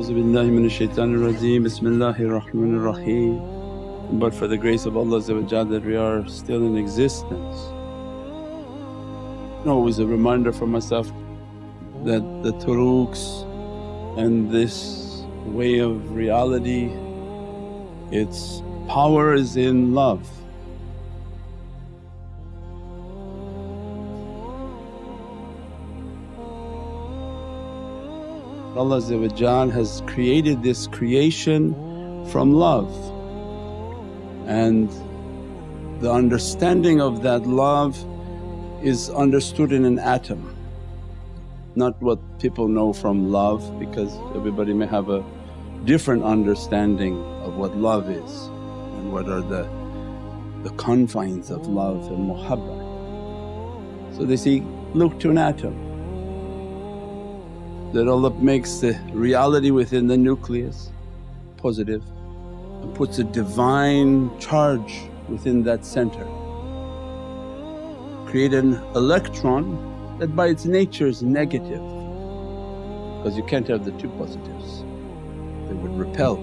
A'udhu bismillahir raheem. But for the grace of Allah that we are still in existence. Always a reminder for myself that the turuqs and this way of reality, its power is in love. Allah has created this creation from love. And the understanding of that love is understood in an atom, not what people know from love because everybody may have a different understanding of what love is and what are the, the confines of love and muhabbat. So they see, look to an atom that Allah makes the reality within the nucleus positive and puts a divine charge within that center. Create an electron that by its nature is negative because you can't have the two positives, they would repel.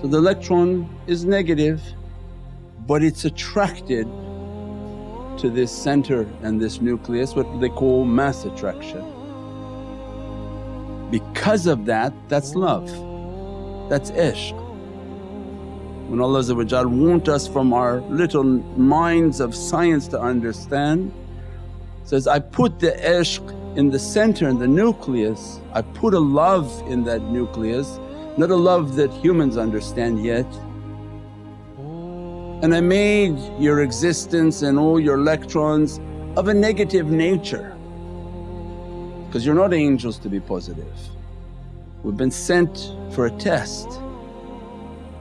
So the electron is negative but it's attracted to this center and this nucleus what they call mass attraction. Because of that, that's love, that's ishq. When Allah want us from our little minds of science to understand, says, I put the ishq in the center, in the nucleus, I put a love in that nucleus, not a love that humans understand yet. And I made your existence and all your electrons of a negative nature because you're not angels to be positive. We've been sent for a test.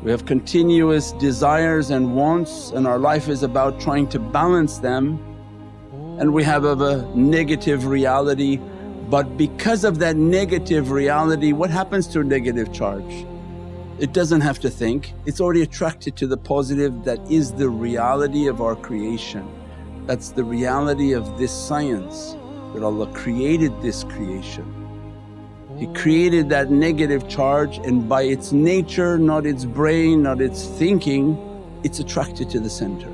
We have continuous desires and wants and our life is about trying to balance them and we have of a negative reality but because of that negative reality what happens to a negative charge? It doesn't have to think, it's already attracted to the positive that is the reality of our creation. That's the reality of this science that Allah created this creation. He oh. created that negative charge and by its nature, not its brain, not its thinking, it's attracted to the center.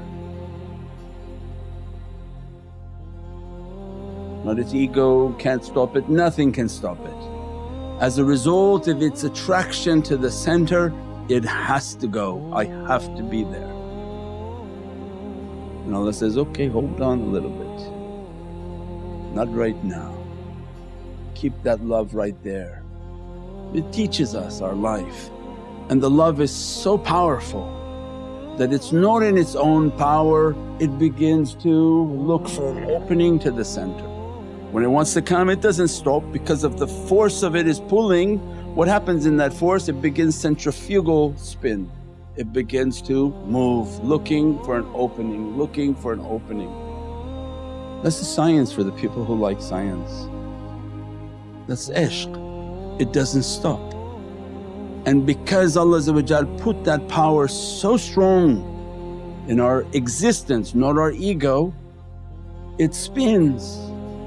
Not its ego can't stop it, nothing can stop it. As a result of its attraction to the center, it has to go, I have to be there. And Allah says, okay hold on a little bit not right now. Keep that love right there. It teaches us our life and the love is so powerful that it's not in its own power, it begins to look for an opening to the center. When it wants to come it doesn't stop because of the force of it is pulling, what happens in that force? It begins centrifugal spin. It begins to move, looking for an opening, looking for an opening. That's the science for the people who like science. That's ishq, it doesn't stop. And because Allah put that power so strong in our existence, not our ego, it spins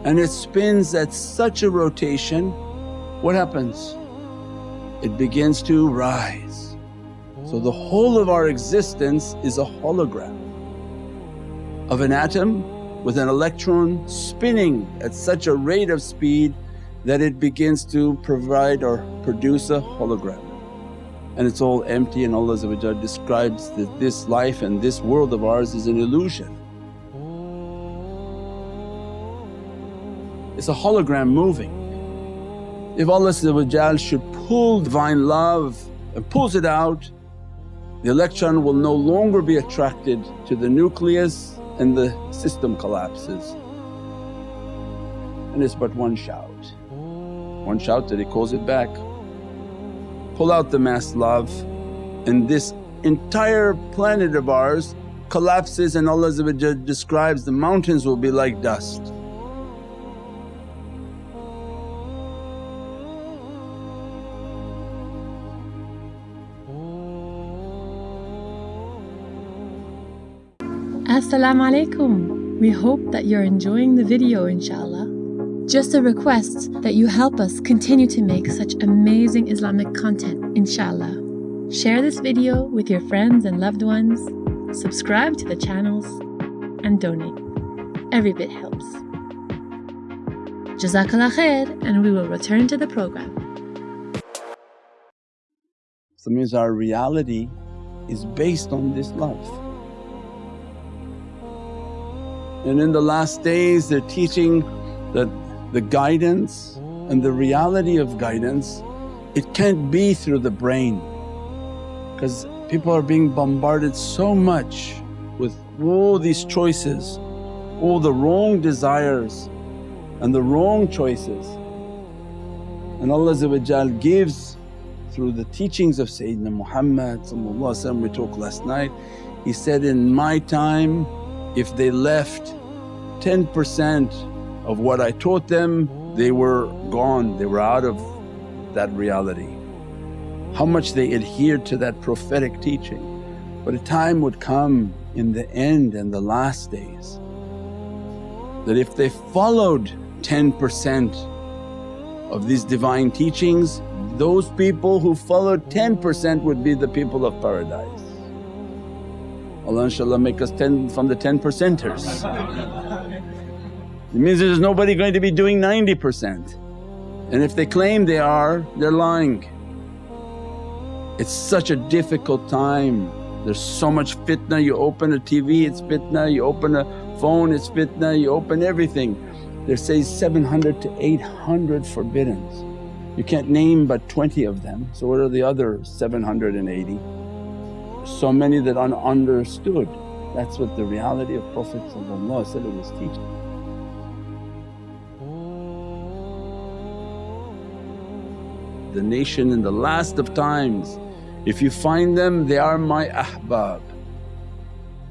and it spins at such a rotation, what happens? It begins to rise. So the whole of our existence is a hologram of an atom with an electron spinning at such a rate of speed that it begins to provide or produce a hologram. And it's all empty and Allah describes that this life and this world of ours is an illusion. It's a hologram moving. If Allah should pull Divine Love and pulls it out, the electron will no longer be attracted to the nucleus and the system collapses. And it's but one shout, one shout that He calls it back. Pull out the mass love and this entire planet of ours collapses and Allah describes the mountains will be like dust. Assalamu alaikum. We hope that you're enjoying the video inshaAllah. Just a request that you help us continue to make such amazing Islamic content, inshallah. Share this video with your friends and loved ones, subscribe to the channels, and donate. Every bit helps. Jazakallah khair, and we will return to the program. So means our reality is based on this love. And in the last days they're teaching that the guidance and the reality of guidance it can't be through the brain because people are being bombarded so much with all these choices, all the wrong desires and the wrong choices. And Allah gives through the teachings of Sayyidina Muhammad we talked last night, He said, in my time if they left 10% of what I taught them they were gone, they were out of that reality. How much they adhered to that prophetic teaching. But a time would come in the end and the last days that if they followed 10% of these divine teachings, those people who followed 10% would be the people of paradise. Allah inshaAllah make us 10 from the 10 percenters. it means there's nobody going to be doing 90% and if they claim they are, they're lying. It's such a difficult time, there's so much fitna, you open a TV it's fitna, you open a phone it's fitna, you open everything. There says 700 to 800 forbiddens. You can't name but 20 of them, so what are the other 780? So many that are understood. That's what the reality of Prophet was teaching. The nation in the last of times, if you find them they are my ahbab,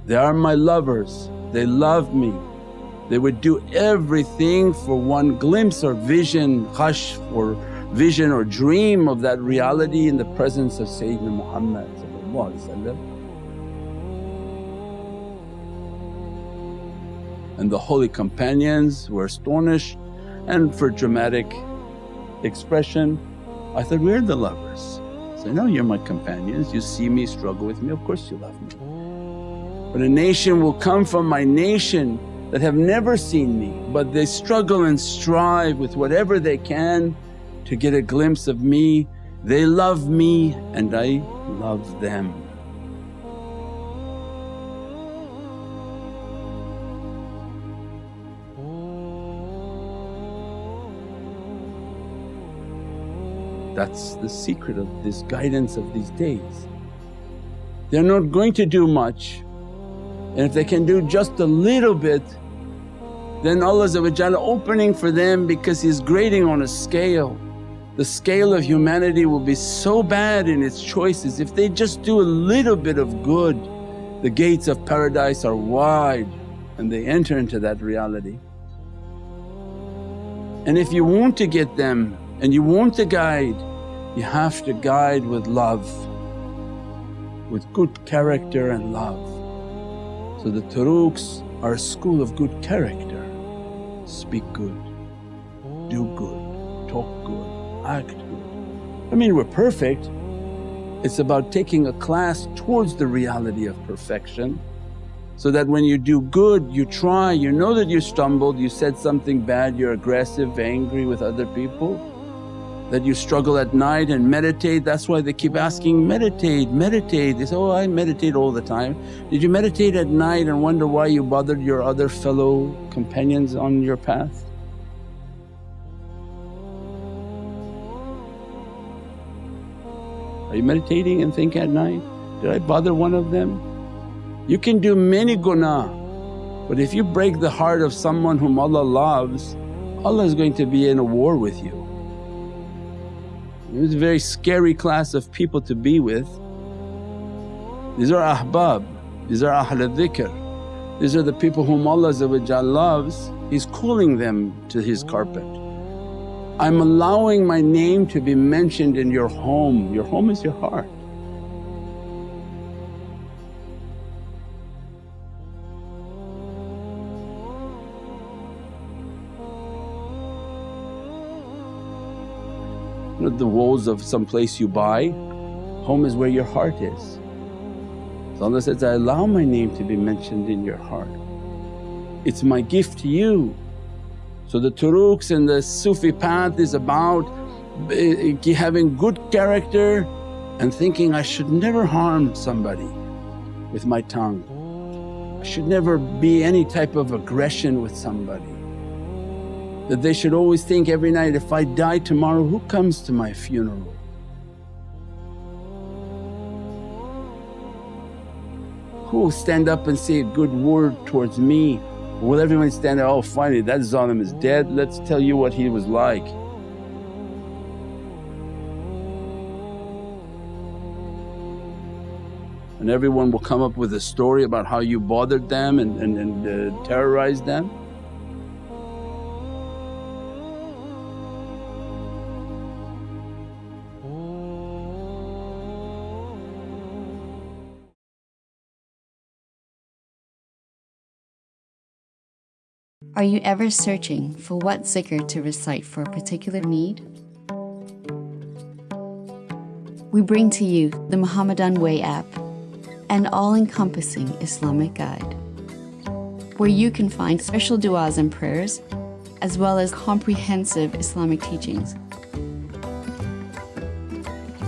they are my lovers, they love me, they would do everything for one glimpse or vision, khash or vision or dream of that reality in the presence of Sayyidina Muhammad And the holy companions were astonished and for dramatic expression, I thought, we're the lovers. Said, no you're my companions, you see me struggle with me, of course you love me. But a nation will come from my nation that have never seen me but they struggle and strive with whatever they can to get a glimpse of me. They love me and I love them. That's the secret of this guidance of these days. They're not going to do much and if they can do just a little bit then Allah opening for them because He's grading on a scale. The scale of humanity will be so bad in its choices if they just do a little bit of good the gates of paradise are wide and they enter into that reality. And if you want to get them and you want to guide, you have to guide with love, with good character and love. So the turuqs are a school of good character, speak good, do good, good, act. I mean we're perfect, it's about taking a class towards the reality of perfection so that when you do good you try, you know that you stumbled, you said something bad, you're aggressive, angry with other people that you struggle at night and meditate. That's why they keep asking, meditate, meditate. They say, oh I meditate all the time. Did you meditate at night and wonder why you bothered your other fellow companions on your path? Are you meditating and think at night, did I bother one of them? You can do many gunaah but if you break the heart of someone whom Allah loves, Allah is going to be in a war with you. It was a very scary class of people to be with. These are ahbab, these are ahl dhikr. These are the people whom Allah loves, He's calling them to His carpet. I'm allowing my name to be mentioned in your home, your home is your heart. not the walls of some place you buy. Home is where your heart is. So Allah says, I allow my name to be mentioned in your heart. It's my gift to you. So the turuqs and the Sufi path is about eh, eh, having good character and thinking, I should never harm somebody with my tongue. I should never be any type of aggression with somebody. That they should always think every night, if I die tomorrow who comes to my funeral? Who will stand up and say a good word towards me? Will everyone stand there, oh finally that zalim is dead, let's tell you what he was like. and everyone will come up with a story about how you bothered them and, and, and uh, terrorized them. Are you ever searching for what zikr to recite for a particular need? We bring to you the Muhammadan Way app an all-encompassing Islamic guide where you can find special du'as and prayers as well as comprehensive Islamic teachings.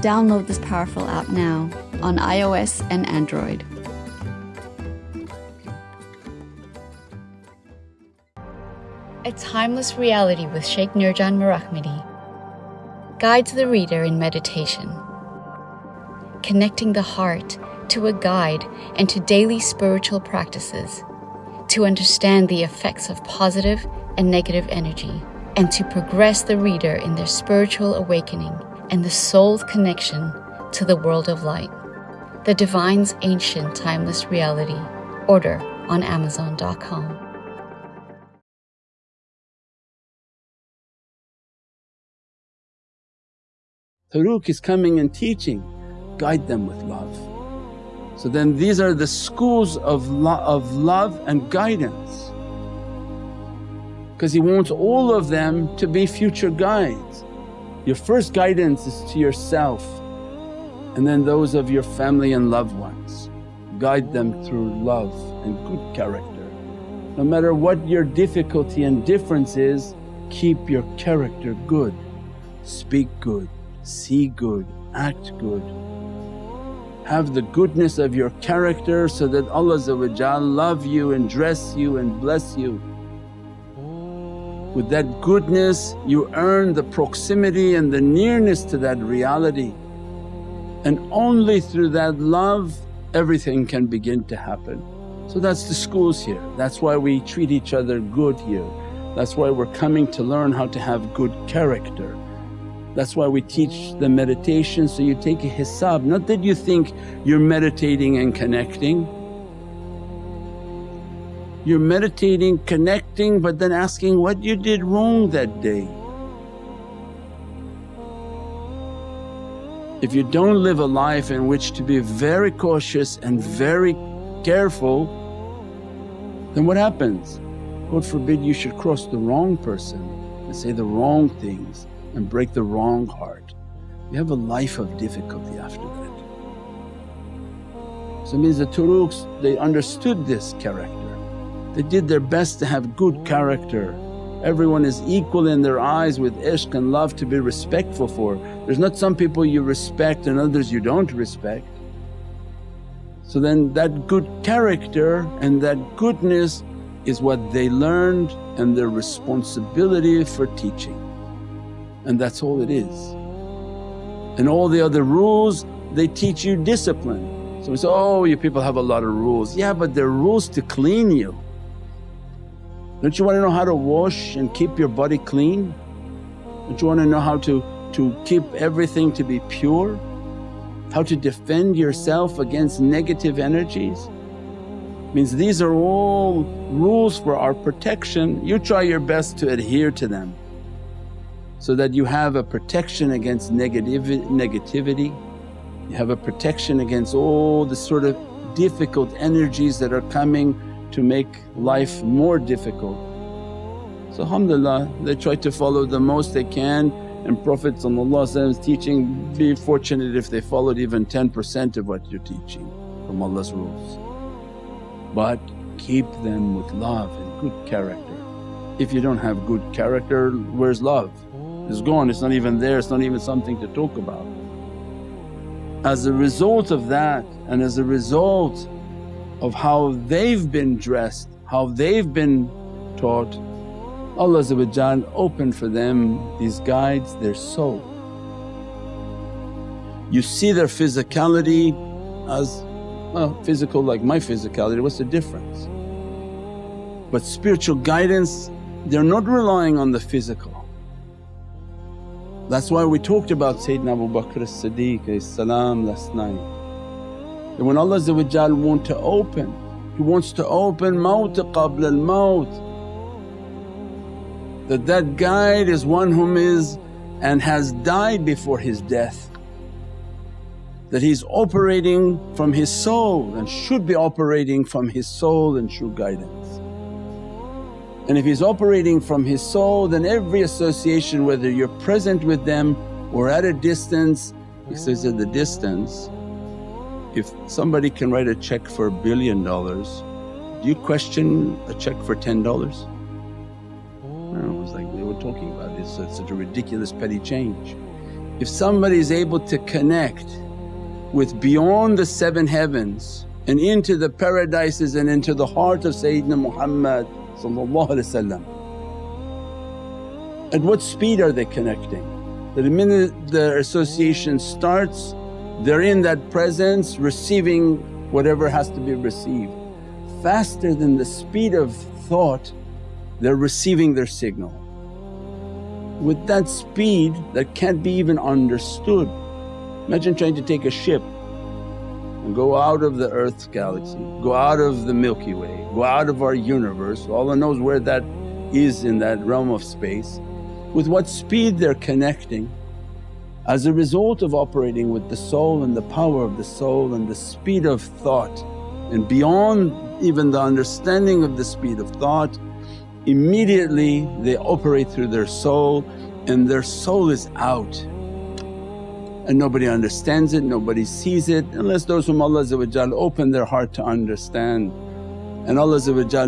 Download this powerful app now on iOS and Android. A Timeless Reality with Sheikh Nurjan Mirahmadi guides the reader in meditation, connecting the heart to a guide and to daily spiritual practices, to understand the effects of positive and negative energy, and to progress the reader in their spiritual awakening and the soul's connection to the world of light. The Divine's Ancient Timeless Reality. Order on Amazon.com. Turuq is coming and teaching, guide them with love. So then these are the schools of, lo- of love and guidance because He wants all of them to be future guides. Your first guidance is to yourself and then those of your family and loved ones. Guide them through love and good character. No matter what your difficulty and difference is, keep your character good, speak good, see good, act good have the goodness of your character so that Allah love you and dress you and bless you. With that goodness you earn the proximity and the nearness to that reality and only through that love everything can begin to happen. So that's the schools here, that's why we treat each other good here. That's why we're coming to learn how to have good character. That's why we teach the meditation so you take a hisab, not that you think you're meditating and connecting. You're meditating, connecting but then asking what you did wrong that day. If you don't live a life in which to be very cautious and very careful then what happens? God forbid you should cross the wrong person and say the wrong things and break the wrong heart, you have a life of difficulty after that. So it means the turuqs they understood this character, they did their best to have good character. Everyone is equal in their eyes with ishq and love to be respectful for. There's not some people you respect and others you don't respect. So then that good character and that goodness is what they learned and their responsibility for teaching and that's all it is. And all the other rules they teach you discipline. So we say, oh you people have a lot of rules. Yeah but they're rules to clean you. Don't you want to know how to wash and keep your body clean? Don't you want to know how to, to keep everything to be pure? How to defend yourself against negative energies? Means these are all rules for our protection, you try your best to adhere to them so that you have a protection against negativity, you have a protection against all the sort of difficult energies that are coming to make life more difficult. So alhamdulillah they try to follow the most they can and Prophet's teaching, be fortunate if they followed even 10% of what you're teaching from Allah's rules. But keep them with love and good character. If you don't have good character, where's love? It's gone, it's not even there, it's not even something to talk about. As a result of that and as a result of how they've been dressed, how they've been taught, Allah opened for them these guides their soul. You see their physicality as well, physical like my physicality, what's the difference? But spiritual guidance, they're not relying on the physical. That's why we talked about Sayyidina Abu Bakr as-Siddiq salam last night. That when Allah want to open, He wants to open mawt qabla al-mawt that that guide is one whom is and has died before his death. That he's operating from his soul and should be operating from his soul and true guidance. And if he's operating from his soul then every association whether you're present with them or at a distance, he says at the distance, if somebody can write a check for a billion dollars, do you question a check for ten dollars? it was like they were talking about this, it's such a ridiculous petty change. If somebody is able to connect with beyond the seven heavens and into the paradises and into the heart of Sayyidina Muhammad at what speed are they connecting? That the minute the association starts they're in that presence receiving whatever has to be received. Faster than the speed of thought they're receiving their signal. With that speed that can't be even understood. Imagine trying to take a ship go out of the earth's galaxy, go out of the Milky Way, go out of our universe, Allah knows where that is in that realm of space. With what speed they're connecting. As a result of operating with the soul and the power of the soul and the speed of thought. And beyond even the understanding of the speed of thought immediately they operate through their soul and their soul is out and nobody understands it, nobody sees it unless those whom Allah open their heart to understand. And Allah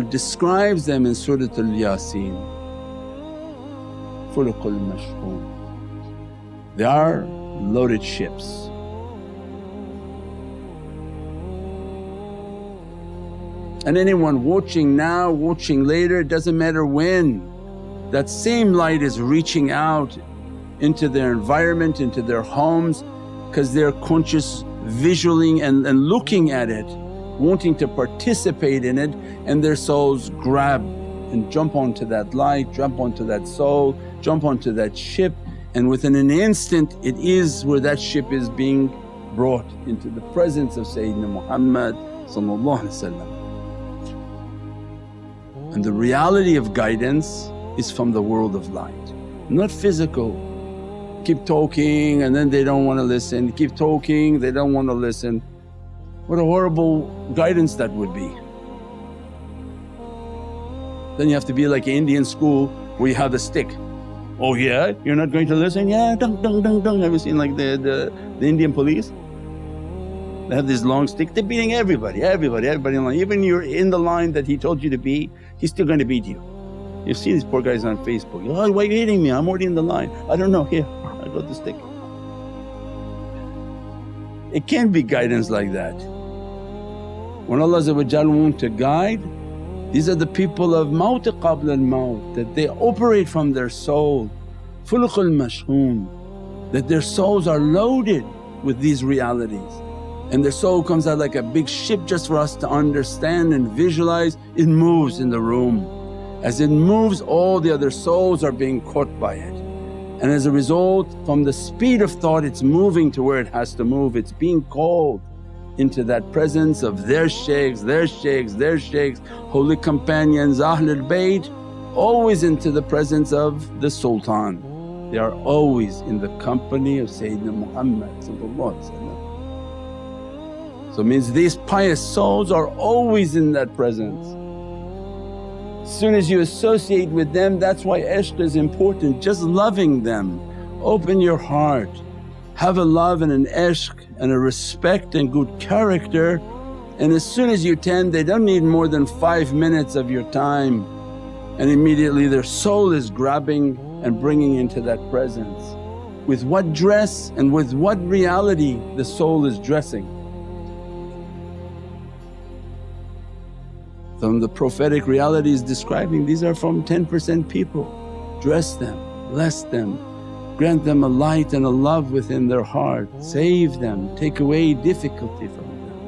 describes them in Surat Al-Yasin, Fulukul mashhun. They are loaded ships And anyone watching now, watching later, it doesn't matter when, that same light is reaching out into their environment, into their homes because they're conscious visually and, and looking at it, wanting to participate in it and their souls grab and jump onto that light, jump onto that soul, jump onto that ship and within an instant it is where that ship is being brought into the presence of Sayyidina Muhammad and the reality of guidance is from the world of light, not physical. Keep talking and then they don't want to listen, keep talking, they don't want to listen. What a horrible guidance that would be. Then you have to be like Indian school where you have the stick. Oh yeah, you're not going to listen? Yeah, dung dung dung dung. Have you seen like the, the, the Indian police? They have this long stick, they're beating everybody, everybody, everybody in line. Even you're in the line that he told you to be, he's still going to beat you. You see these poor guys on Facebook, oh why are you hitting me? I'm already in the line. I don't know, here, I got the stick. It can't be guidance like that. When Allah want to guide, these are the people of mawt qabla al-mawt that they operate from their soul, fulukul mashhoon, that their souls are loaded with these realities and their soul comes out like a big ship just for us to understand and visualize, it moves in the room. As it moves all the other souls are being caught by it. And as a result from the speed of thought it's moving to where it has to move, it's being called into that presence of their shaykhs, their shaykhs, their shaykhs, holy companions, Ahlul Bayt, always into the presence of the Sultan. They are always in the company of Sayyidina Muhammad so means these pious souls are always in that presence. As soon as you associate with them that's why ishq is important, just loving them. Open your heart, have a love and an ishq and a respect and good character. And as soon as you tend they don't need more than five minutes of your time. And immediately their soul is grabbing and bringing into that presence. With what dress and with what reality the soul is dressing. From the prophetic realities describing these are from 10% people. Dress them, bless them, grant them a light and a love within their heart, save them, take away difficulty from them.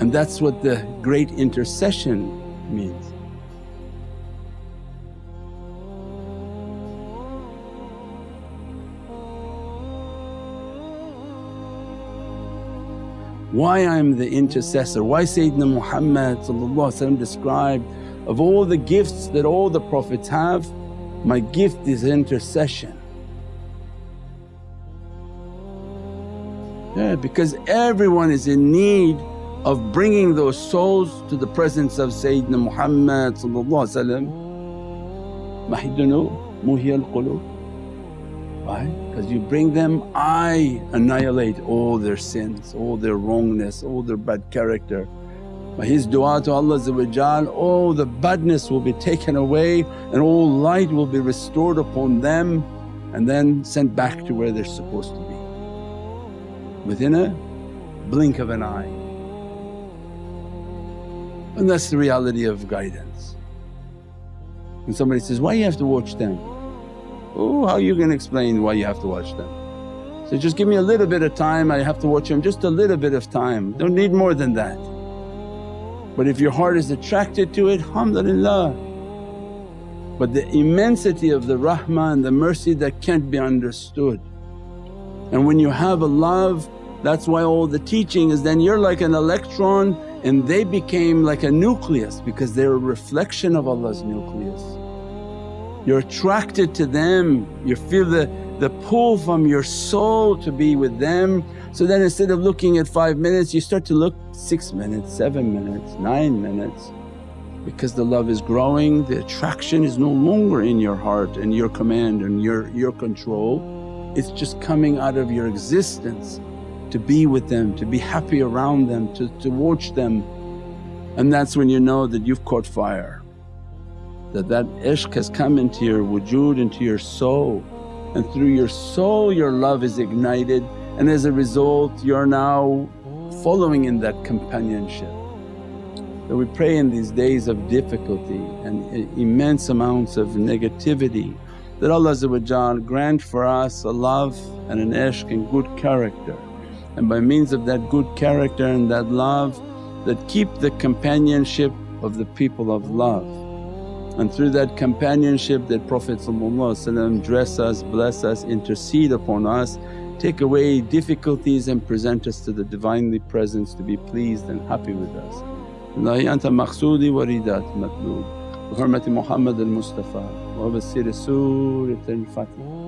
And that's what the great intercession means. Why I'm the intercessor, why Sayyidina Muhammad described of all the gifts that all the Prophets have, my gift is intercession. Yeah, because everyone is in need of bringing those souls to the presence of Sayyidina Muhammad Mahidunu muhiyal qulub Because you bring them, I annihilate all their sins, all their wrongness, all their bad character. By his du'a to Allah all the badness will be taken away and all light will be restored upon them and then sent back to where they're supposed to be within a blink of an eye. And that's the reality of guidance. And somebody says, why you have to watch them? Oh, how are you going to explain why you have to watch them? So just give me a little bit of time, I have to watch them just a little bit of time, don't need more than that. But if your heart is attracted to it, alhamdulillah. But the immensity of the rahmah and the mercy that can't be understood. And when you have a love, that's why all the teaching is then you're like an electron and they became like a nucleus because they're a reflection of Allah's nucleus. You're attracted to them, you feel the, the pull from your soul to be with them. So then instead of looking at five minutes you start to look six minutes, seven minutes, nine minutes because the love is growing, the attraction is no longer in your heart and your command and your, your control. It's just coming out of your existence to be with them, to be happy around them, to, to watch them. And that's when you know that you've caught fire that that ishq has come into your wujud, into your soul. And through your soul your love is ignited. And as a result you're now following in that companionship. So we pray in these days of difficulty and immense amounts of negativity that Allah grant for us a love and an ishq and good character. And by means of that good character and that love that keep the companionship of the people of love and through that companionship that Prophet dress us, bless us, intercede upon us, take away difficulties and present us to the Divinely Presence to be pleased and happy with us. Allahi anta maqsoodi wa ridat hurmati Muhammad al-Mustafa wa basiri Surat al-Fatiha.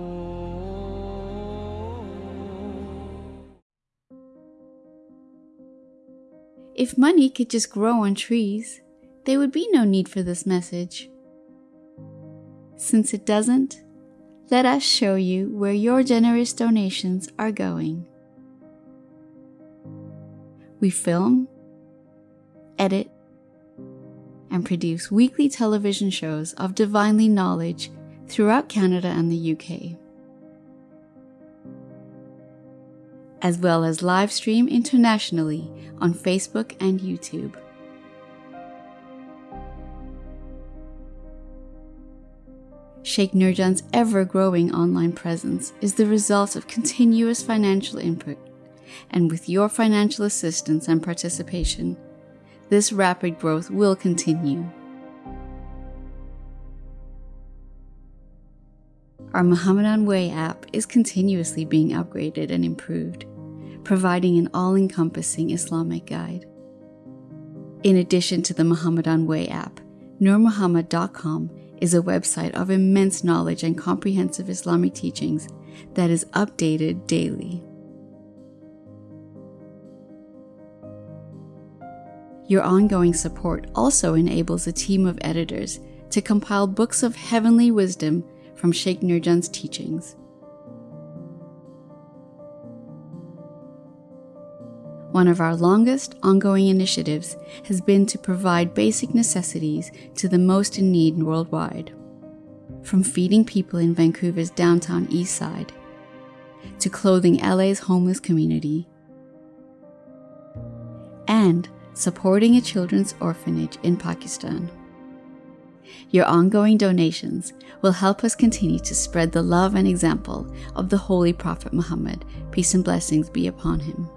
If money could just grow on trees, there would be no need for this message. Since it doesn't, let us show you where your generous donations are going. We film, edit, and produce weekly television shows of divinely knowledge throughout Canada and the UK, as well as live stream internationally on Facebook and YouTube. Sheikh Nurjan's ever growing online presence is the result of continuous financial input, and with your financial assistance and participation, this rapid growth will continue. Our Muhammadan Way app is continuously being upgraded and improved, providing an all encompassing Islamic guide. In addition to the Muhammadan Way app, NurMuhammad.com is a website of immense knowledge and comprehensive Islamic teachings that is updated daily. Your ongoing support also enables a team of editors to compile books of heavenly wisdom from Sheikh Nurjan's teachings. One of our longest ongoing initiatives has been to provide basic necessities to the most in need worldwide. From feeding people in Vancouver's downtown east side, to clothing LA's homeless community, and supporting a children's orphanage in Pakistan. Your ongoing donations will help us continue to spread the love and example of the Holy Prophet Muhammad, peace and blessings be upon him.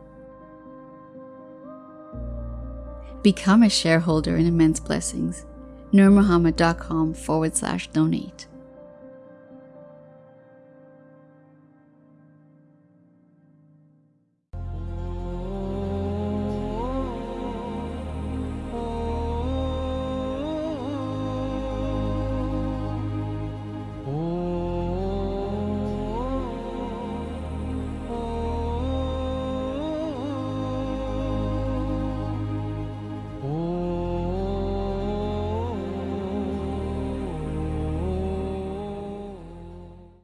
Become a shareholder in Immense Blessings. NurMuhammad.com forward slash donate.